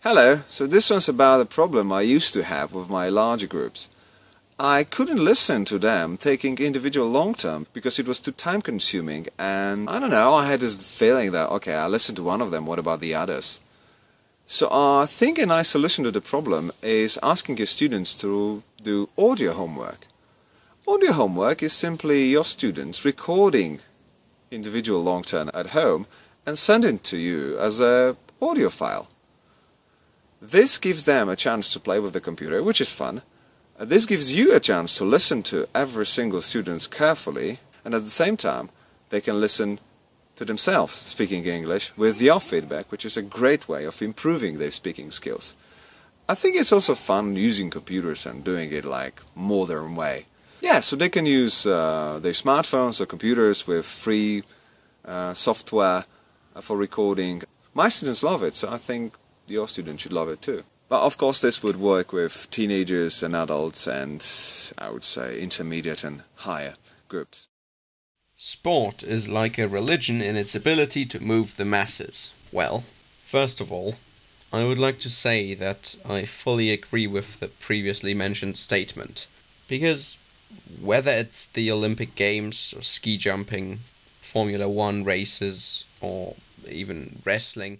Hello, so this one's about a problem I used to have with my larger groups. I couldn't listen to them taking individual long turn because it was too time consuming and I don't know, I had this feeling that okay, I listened to one of them, what about the others? So I think a nice solution to the problem is asking your students to do audio homework. Audio homework is simply your students recording individual long turn at home and sending to you as a audio file. This gives them a chance to play with the computer, which is fun. This gives you a chance to listen to every single student carefully, and at the same time, they can listen to themselves speaking English with your feedback, which is a great way of improving their speaking skills. I think it's also fun using computers and doing it like modern way. Yeah, so they can use uh, their smartphones or computers with free uh, software uh, for recording. My students love it, so I think your students should love it too. But of course this would work with teenagers and adults and I would say intermediate and higher groups. Sport is like a religion in its ability to move the masses. Well, first of all, I would like to say that I fully agree with the previously mentioned statement. Because whether it's the Olympic Games or ski jumping, Formula One races, or even wrestling,